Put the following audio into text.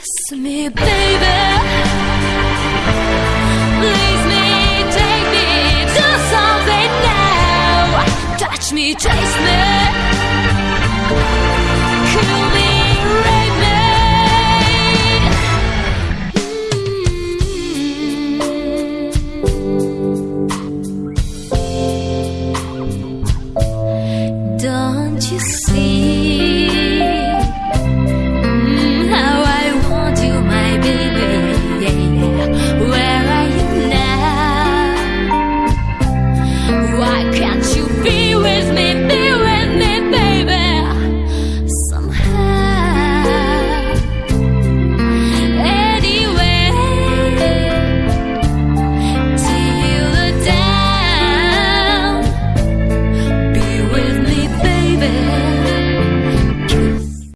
Kiss me, baby. Please me. touch me, chase me, kill me, rape me. Mm. Don't you see?